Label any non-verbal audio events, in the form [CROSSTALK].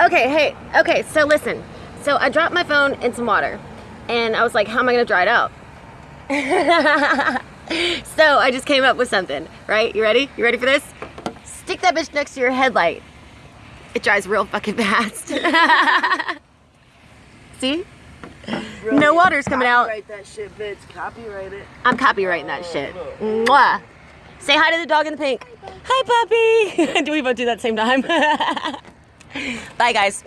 Okay, hey, okay, so listen. So I dropped my phone in some water and I was like, how am I gonna dry it out? [LAUGHS] so I just came up with something, right? You ready? You ready for this? Stick that bitch next to your headlight. It dries real fucking [LAUGHS] fast. See? No water's coming out. Copyright that shit, bitch. Copyright it. I'm copyrighting that shit. Mwah. Say hi to the dog in the pink. Hi, puppy. [LAUGHS] do we both do that same time? Bye, guys.